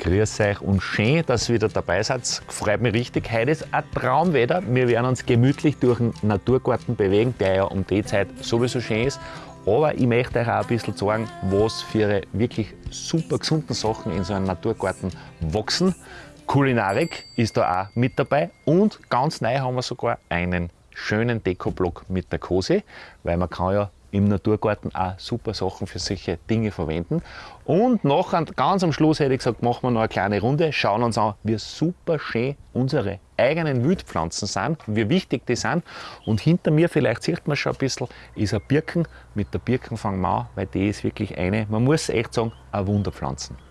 Grüß euch und schön, dass ihr wieder dabei seid. Freut mich richtig. Heute ist ein Traumwetter. Wir werden uns gemütlich durch den Naturgarten bewegen, der ja um die Zeit sowieso schön ist. Aber ich möchte euch auch ein bisschen sagen, was für wirklich super gesunde Sachen in so einem Naturgarten wachsen. Kulinarik ist da auch mit dabei und ganz neu haben wir sogar einen schönen Dekoblock mit der Kose, weil man kann ja im Naturgarten auch super Sachen für solche Dinge verwenden. Und nachher, ganz am Schluss hätte ich gesagt, machen wir noch eine kleine Runde, schauen uns an, wie super schön unsere eigenen Wildpflanzen sind, wie wichtig die sind. Und hinter mir, vielleicht sieht man schon ein bisschen, ist eine Birken. Mit der Birken fangen wir an, weil die ist wirklich eine, man muss echt sagen, eine Wunderpflanzen.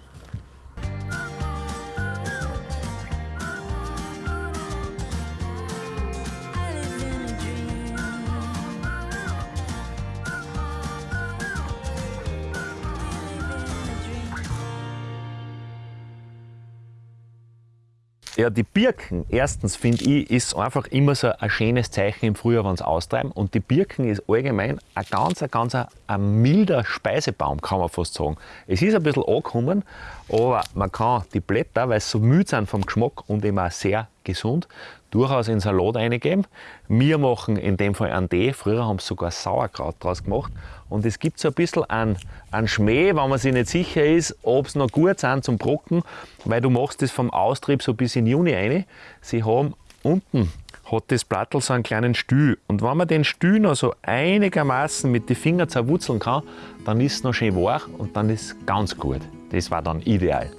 Ja, die Birken, erstens finde ich, ist einfach immer so ein schönes Zeichen im Frühjahr, wenn sie austreiben. Und die Birken ist allgemein ein ganz, ein ganz ein milder Speisebaum, kann man fast sagen. Es ist ein bisschen angekommen, aber man kann die Blätter, weil sie so müde sind vom Geschmack und auch sehr gesund, durchaus in Salat reingeben. Wir machen in dem Fall einen Tee. Früher haben sie sogar Sauerkraut draus gemacht. Und es gibt so ein bisschen einen, einen Schmäh, wenn man sich nicht sicher ist, ob sie noch gut sind zum Brocken, weil du machst das vom Austrieb so bis in Juni rein. Sie haben unten hat das Blattl so einen kleinen Stühl. Und wenn man den Stühl noch so einigermaßen mit den Fingern zerwurzeln kann, dann ist es noch schön weich und dann ist es ganz gut. Das war dann ideal.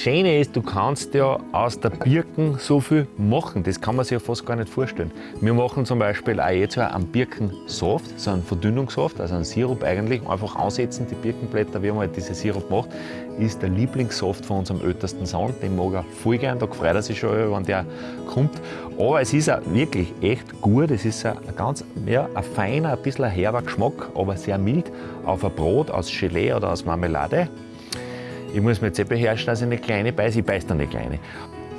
Schöne ist, du kannst ja aus der Birken so viel machen. Das kann man sich ja fast gar nicht vorstellen. Wir machen zum Beispiel auch jetzt einen Birkensaft, so einen Verdünnungssaft, also einen Sirup eigentlich, einfach ansetzen, die Birkenblätter, wie man halt diese Sirup macht, ist der Lieblingssaft von unserem ältesten Sohn. Den mag er voll gern, da freut er sich schon, wenn der kommt. Aber es ist auch wirklich echt gut. Es ist ein ganz ja, ein feiner, ein bisschen herber Geschmack, aber sehr mild auf ein Brot aus Gelee oder aus Marmelade. Ich muss mir jetzt eh beherrschen, dass ich eine kleine beiße. Ich beiße dann eine kleine.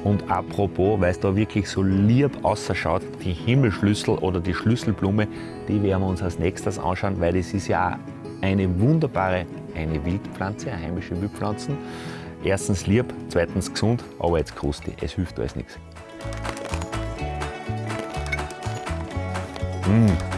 Und apropos, weil es da wirklich so lieb ausschaut, die Himmelschlüssel oder die Schlüsselblume, die werden wir uns als nächstes anschauen, weil das ist ja eine wunderbare, eine Wildpflanze, eine heimische Wildpflanze. Erstens lieb, zweitens gesund, aber jetzt krustig. Es hilft alles nichts. Mmh.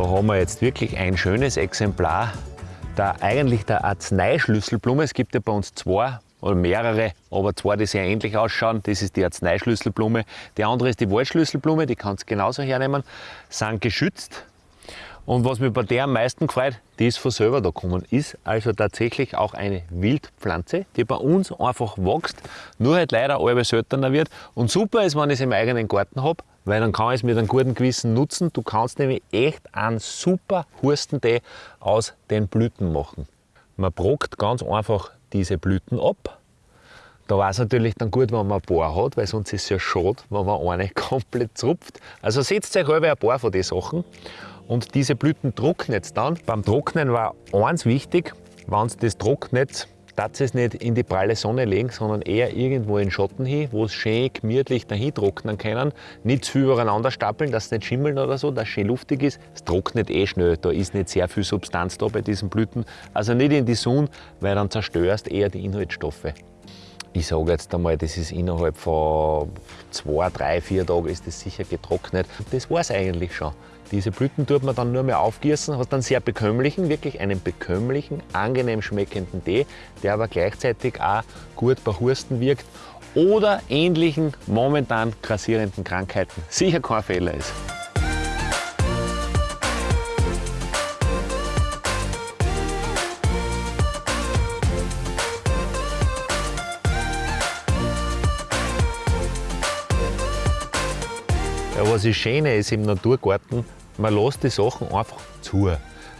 Da haben wir jetzt wirklich ein schönes Exemplar der, eigentlich der Arzneischlüsselblume. Es gibt ja bei uns zwei oder mehrere, aber zwei, die sehr ähnlich ausschauen. Das ist die Arzneischlüsselblume. Die andere ist die Waldschlüsselblume, die kannst du genauso hernehmen. Sind geschützt. Und was mich bei der am meisten freut, die ist von selber da gekommen. Ist also tatsächlich auch eine Wildpflanze, die bei uns einfach wächst, nur halt leider alle seltener wird. Und super ist, wenn ich es im eigenen Garten habe, weil dann kann ich es mit einem guten Gewissen nutzen. Du kannst nämlich echt einen super Hurstentee aus den Blüten machen. Man brockt ganz einfach diese Blüten ab. Da war es natürlich dann gut, wenn man ein paar hat, weil sonst ist es ja schade, wenn man eine komplett zupft. Also setzt euch halb ein paar von den Sachen und diese Blüten trocknet dann. Beim Trocknen war eins wichtig, wenn es das trocknet, darf es nicht in die pralle Sonne legen, sondern eher irgendwo in Schatten hin, wo es schön gemütlich dahin trocknen können. Nicht zu viel übereinander stapeln, dass es nicht schimmeln oder so, dass es schön luftig ist. Es trocknet eh schnell, da ist nicht sehr viel Substanz da bei diesen Blüten. Also nicht in die Sonne, weil dann zerstörst eher die Inhaltsstoffe. Ich sage jetzt einmal, das ist innerhalb von zwei, drei, vier Tagen ist das sicher getrocknet. Das war es eigentlich schon. Diese Blüten tut man dann nur mehr aufgießen, hast dann sehr bekömmlichen, wirklich einen bekömmlichen, angenehm schmeckenden Tee, der aber gleichzeitig auch gut bei Hursten wirkt oder ähnlichen momentan grassierenden Krankheiten sicher kein Fehler ist. Ja, was das Schöne ist im Naturgarten, man lässt die Sachen einfach zu.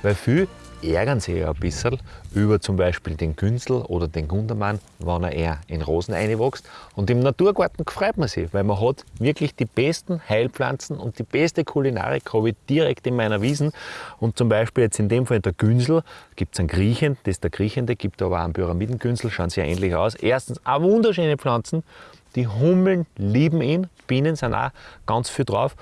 Weil viele ärgern sich ja ein bisschen über zum Beispiel den Günzel oder den Gundermann, wenn er eher in Rosen einwächst. Und im Naturgarten freut man sich, weil man hat wirklich die besten Heilpflanzen und die beste Kulinarik habe ich direkt in meiner Wiesen. Und zum Beispiel jetzt in dem Fall der Günzel, gibt es einen Griechen, das ist der Griechende, gibt aber auch einen Pyramidengünzel, schauen sehr ähnlich aus. Erstens auch wunderschöne Pflanzen, die Hummeln lieben ihn, Bienen sind auch ganz viel drauf.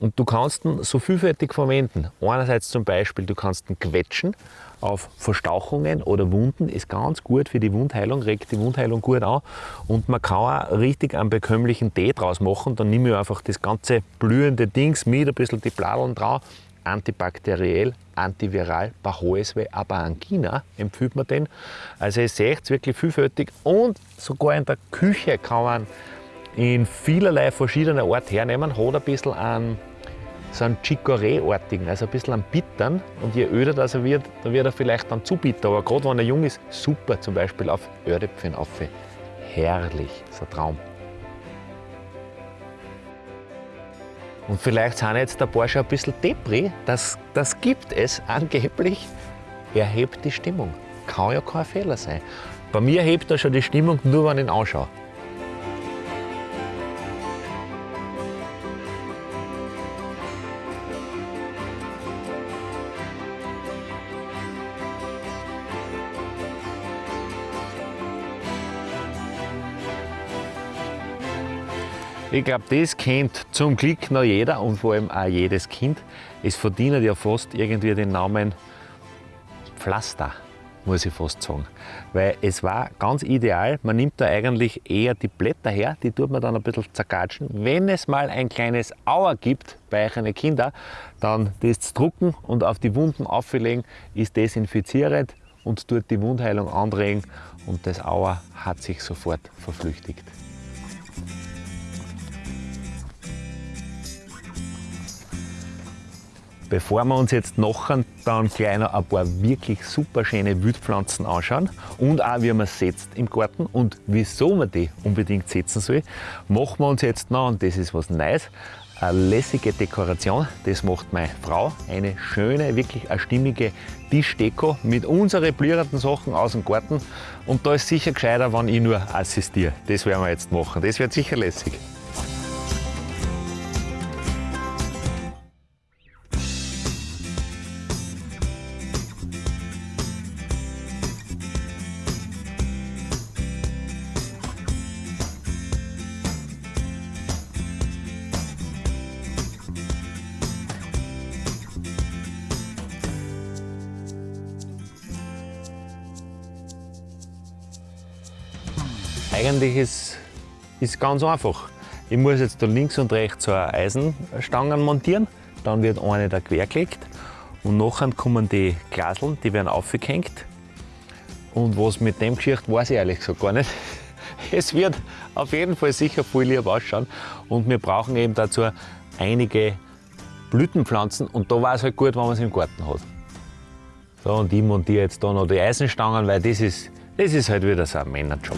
Und du kannst ihn so vielfältig verwenden. Einerseits zum Beispiel, du kannst ihn quetschen auf Verstauchungen oder Wunden, ist ganz gut für die Wundheilung, regt die Wundheilung gut an. Und man kann auch richtig einen bekömmlichen Tee draus machen. Dann nehme ich einfach das ganze blühende Dings mit, ein bisschen die Bladeln drauf, antibakteriell, antiviral, bei Halsweh, aber Angina empfiehlt man den. Also ihr seht wirklich vielfältig und sogar in der Küche kann man in vielerlei verschiedener Art hernehmen, hat ein bisschen einen so einen Chicorée-artigen, also ein bisschen an Bittern. Und je öder das er wird, dann wird er vielleicht dann zu bitter. Aber gerade wenn er jung ist, super zum Beispiel auf Ördäpfchen auf. Herrlich, so ein Traum. Und vielleicht sind jetzt paar schon ein bisschen Depri. Das, das gibt es angeblich. Er hebt die Stimmung. Kann ja kein Fehler sein. Bei mir hebt er schon die Stimmung, nur wenn ich ihn anschaue. Ich glaube, das kennt zum Glück noch jeder und vor allem auch jedes Kind. Es verdient ja fast irgendwie den Namen Pflaster, muss ich fast sagen. Weil es war ganz ideal, man nimmt da eigentlich eher die Blätter her, die tut man dann ein bisschen zergatschen. Wenn es mal ein kleines Auer gibt bei euren Kindern, dann das drucken und auf die Wunden auflegen, ist desinfizierend und tut die Wundheilung anregen und das Auer hat sich sofort verflüchtigt. Bevor wir uns jetzt nachher dann gleich noch ein paar wirklich super schöne Wildpflanzen anschauen und auch wie man setzt im Garten und wieso man die unbedingt setzen soll, machen wir uns jetzt noch, und das ist was Neues, eine lässige Dekoration. Das macht meine Frau. Eine schöne, wirklich eine stimmige Tischdeko mit unseren blühenden Sachen aus dem Garten. Und da ist sicher gescheiter, wenn ich nur assistiere. Das werden wir jetzt machen. Das wird sicher lässig. Eigentlich ist es ganz einfach. Ich muss jetzt da links und rechts so Eisenstangen montieren, dann wird eine da quer gelegt und nachher kommen die Glaseln, die werden aufgehängt. Und was mit dem Geschichte weiß ich ehrlich gesagt gar nicht. Es wird auf jeden Fall sicher voll lieb ausschauen und wir brauchen eben dazu einige Blütenpflanzen und da war es halt gut, wenn man es im Garten hat. So, und ich montiere jetzt da noch die Eisenstangen, weil das ist, das ist halt wieder so ein Männerjob.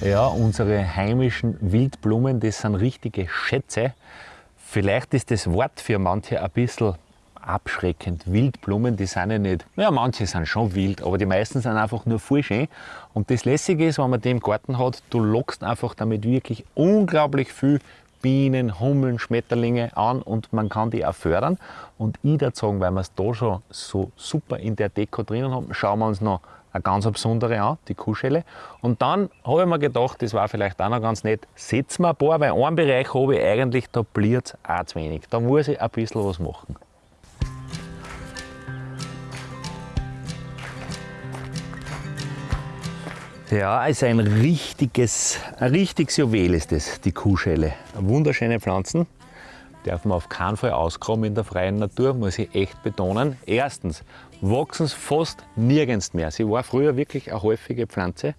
Ja, unsere heimischen Wildblumen, das sind richtige Schätze. Vielleicht ist das Wort für manche ein bisschen abschreckend. Wildblumen, die sind ja nicht, ja, manche sind schon wild, aber die meisten sind einfach nur voll schön. Und das Lässige ist, wenn man die im Garten hat, du lockst einfach damit wirklich unglaublich viel Bienen, Hummeln, Schmetterlinge an und man kann die auch fördern. Und ich würde sagen, weil wir es da schon so super in der Deko drinnen haben, schauen wir uns noch eine ganz besondere an, die Kuhschelle. Und dann habe ich mir gedacht, das war vielleicht auch noch ganz nett, setzen wir ein paar, weil einen Bereich habe ich eigentlich, da bliert es auch zu wenig. Da muss ich ein bisschen was machen. Ja, ist ein richtiges, ein richtiges Juwel ist das, die Kuhschelle. Wunderschöne Pflanzen, darf man auf keinen Fall ausgraben in der freien Natur, muss ich echt betonen. Erstens wachsen sie fast nirgends mehr. Sie war früher wirklich eine häufige Pflanze.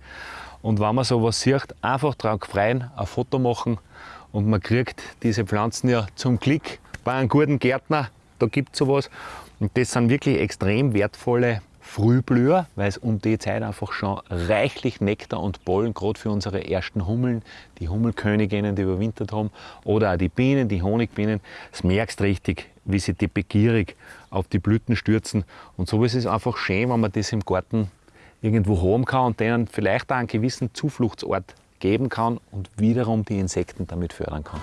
Und wenn man sowas sieht, einfach drauf freien, ein Foto machen und man kriegt diese Pflanzen ja zum Glück bei einem guten Gärtner, da gibt es sowas. Und das sind wirklich extrem wertvolle Frühblüher, weil es um die Zeit einfach schon reichlich Nektar und Pollen, gerade für unsere ersten Hummeln, die Hummelköniginnen, die überwintert haben, oder auch die Bienen, die Honigbienen, das merkst richtig, wie sie die begierig auf die Blüten stürzen. Und so ist es einfach schön, wenn man das im Garten irgendwo haben kann und denen vielleicht auch einen gewissen Zufluchtsort geben kann und wiederum die Insekten damit fördern kann.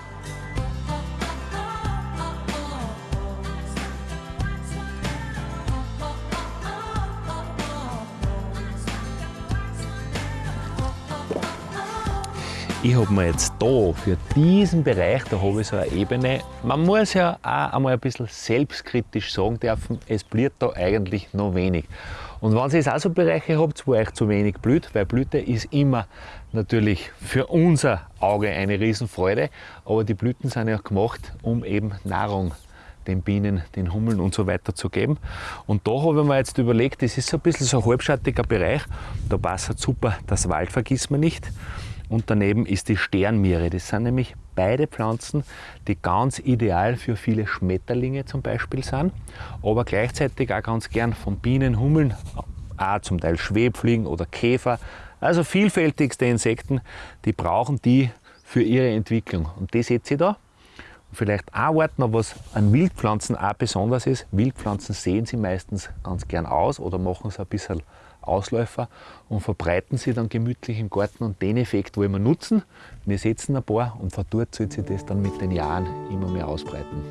Ich habe mir jetzt da für diesen Bereich, da habe ich so eine Ebene, man muss ja auch einmal ein bisschen selbstkritisch sagen dürfen, es blüht da eigentlich noch wenig. Und wenn ihr auch so Bereiche habt, wo euch zu wenig blüht, weil Blüte ist immer natürlich für unser Auge eine Riesenfreude, aber die Blüten sind ja gemacht, um eben Nahrung den Bienen, den Hummeln und so weiter zu geben. Und da habe ich mir jetzt überlegt, das ist so ein bisschen so ein halbschattiger Bereich, da passt super das Wald vergisst man nicht und daneben ist die Sternmiere. Das sind nämlich beide Pflanzen, die ganz ideal für viele Schmetterlinge zum Beispiel sind, aber gleichzeitig auch ganz gern von Bienen, Hummeln, auch zum Teil Schwebfliegen oder Käfer, also vielfältigste Insekten, die brauchen die für ihre Entwicklung. Und das seht ihr da. Vielleicht auch Wort noch, was an Wildpflanzen auch besonders ist. Wildpflanzen sehen sie meistens ganz gern aus oder machen es ein bisschen Ausläufer und verbreiten sie dann gemütlich im Garten. Und den Effekt wollen wir nutzen. Wir setzen ein paar und von dort soll sich das dann mit den Jahren immer mehr ausbreiten.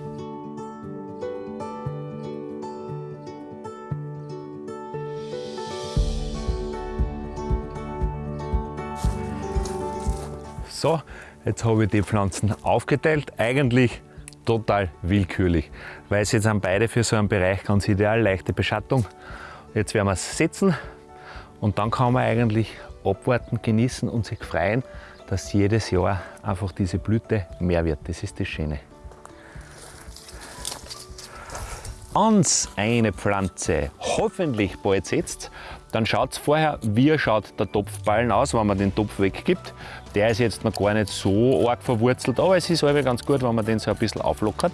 So, jetzt habe ich die Pflanzen aufgeteilt. Eigentlich total willkürlich, weil sie jetzt haben beide für so einen Bereich ganz ideal, leichte Beschattung. Jetzt werden wir es setzen und dann kann man eigentlich abwarten, genießen und sich freuen, dass jedes Jahr einfach diese Blüte mehr wird. Das ist das Schöne. Ans eine Pflanze hoffentlich bald setzt, dann schaut vorher, wie schaut der Topfballen aus, wenn man den Topf weggibt. Der ist jetzt noch gar nicht so arg verwurzelt, aber es ist aber ganz gut, wenn man den so ein bisschen auflockert.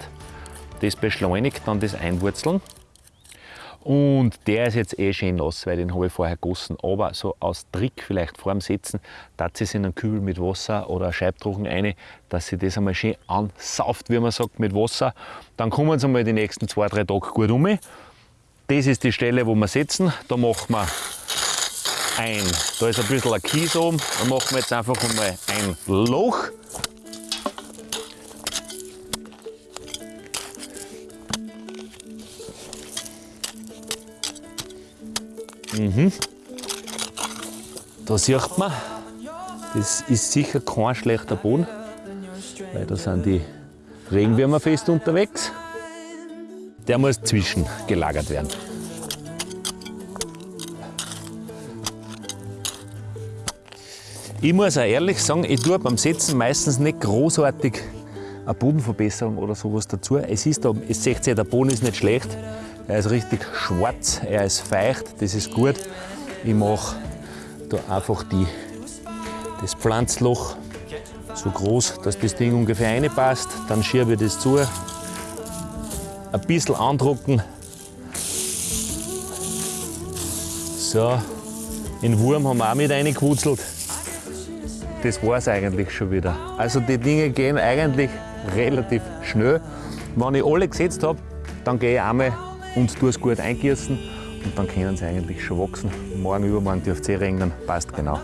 Das beschleunigt dann das Einwurzeln. Und der ist jetzt eh schön nass, weil den habe ich vorher gegossen. Aber so aus Trick vielleicht vor dem Setzen, dass sie in einen Kübel mit Wasser oder Scheibtrochen rein, dass sie das einmal schön ansauft, wie man sagt, mit Wasser. Dann kommen sie einmal die nächsten zwei, drei Tage gut um. Das ist die Stelle, wo wir setzen. Da machen wir ein, da ist ein bisschen ein Kies oben, da machen wir jetzt einfach einmal ein Loch. Mhm. Da sieht man, das ist sicher kein schlechter Boden, weil da sind die Regenwürmer fest unterwegs. Der muss zwischengelagert werden. Ich muss auch ehrlich sagen, ich tue beim Setzen meistens nicht großartig eine Bodenverbesserung oder sowas dazu. Es ist da, es seht ihr, der Boden ist nicht schlecht, er ist richtig schwarz, er ist feucht, das ist gut. Ich mache da einfach die, das Pflanzloch so groß, dass das Ding ungefähr reinpasst. Dann schiebe ich das zu, ein bisschen andrucken. So, den Wurm haben wir auch mit reingewurzelt. das war es eigentlich schon wieder. Also die Dinge gehen eigentlich relativ schnell. Wenn ich alle gesetzt habe, dann gehe ich einmal und tue es gut eingießen und dann können sie eigentlich schon wachsen. Morgen, übermorgen dürft ihr regnen, passt genau.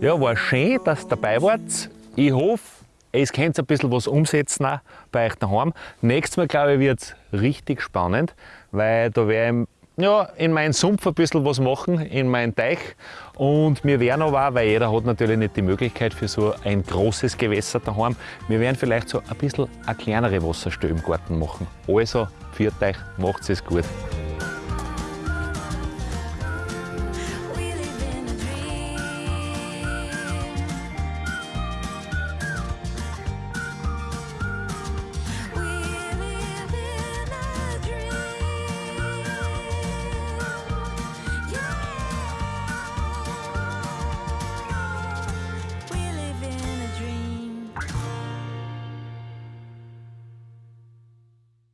Ja, war schön, dass ihr dabei wart. Ich hoffe, es könnt ein bisschen was umsetzen auch bei euch daheim. Nächstes Mal, glaube ich, wird es richtig spannend, weil da werde ich ja, in meinen Sumpf ein bisschen was machen, in meinen Teich. Und wir werden aber weil jeder hat natürlich nicht die Möglichkeit für so ein großes Gewässer daheim, wir werden vielleicht so ein bisschen eine kleinere Wasserstelle im Garten machen. Also, für euch, macht es gut.